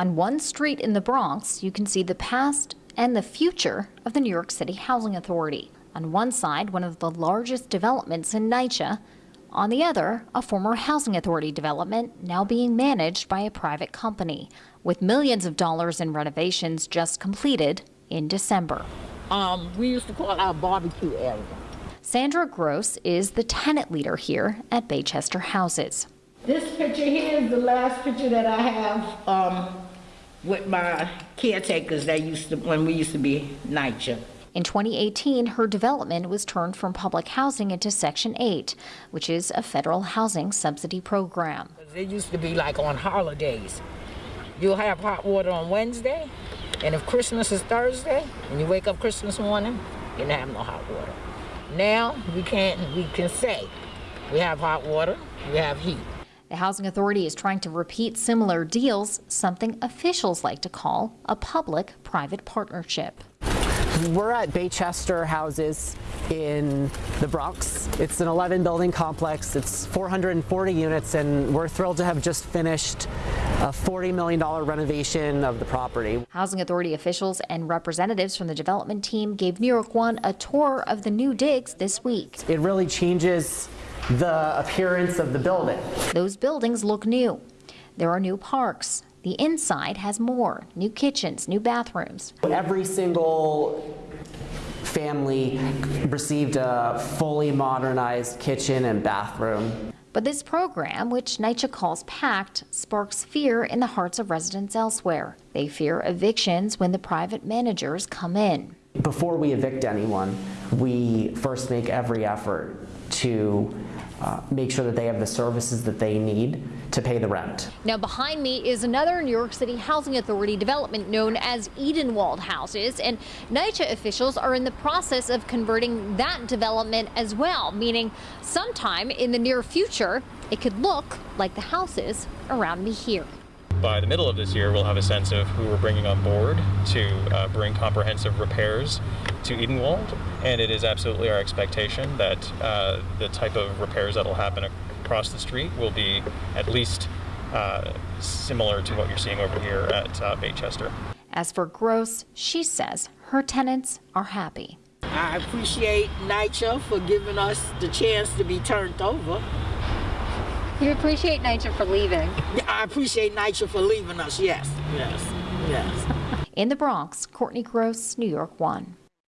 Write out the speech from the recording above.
On one street in the Bronx, you can see the past and the future of the New York City Housing Authority. On one side, one of the largest developments in NYCHA. On the other, a former housing authority development now being managed by a private company, with millions of dollars in renovations just completed in December. Um, we used to call our barbecue area. Sandra Gross is the tenant leader here at Baychester Houses. This picture here is the last picture that I have um, with my caretakers that used to, when we used to be NYCHA. In 2018, her development was turned from public housing into Section 8, which is a federal housing subsidy program. It used to be like on holidays. You'll have hot water on Wednesday, and if Christmas is Thursday, and you wake up Christmas morning, you don't have no hot water. Now we can't. We can say we have hot water, we have heat. The Housing Authority is trying to repeat similar deals, something officials like to call a public private partnership. We're at Baychester Houses in the Bronx. It's an 11 building complex. It's 440 units, and we're thrilled to have just finished a $40 million renovation of the property. Housing Authority officials and representatives from the development team gave New York One a tour of the new digs this week. It really changes the appearance of the building. Those buildings look new. There are new parks. The inside has more new kitchens, new bathrooms. Every single family received a fully modernized kitchen and bathroom. But this program, which NYCHA calls PACT, sparks fear in the hearts of residents elsewhere. They fear evictions when the private managers come in. Before we evict anyone, we first make every effort to uh, make sure that they have the services that they need to pay the rent. Now behind me is another New York City Housing Authority development known as Edenwald Houses and NYCHA officials are in the process of converting that development as well, meaning sometime in the near future it could look like the houses around me here by the middle of this year, we'll have a sense of who we're bringing on board to uh, bring comprehensive repairs to Edenwald. And it is absolutely our expectation that uh, the type of repairs that will happen across the street will be at least uh, similar to what you're seeing over here at uh, Baychester. As for Gross, she says her tenants are happy. I appreciate NYCHA for giving us the chance to be turned over. You appreciate NYCHA for leaving? I appreciate NYCHA for leaving us, yes. Yes, yes. In the Bronx, Courtney Gross, New York 1.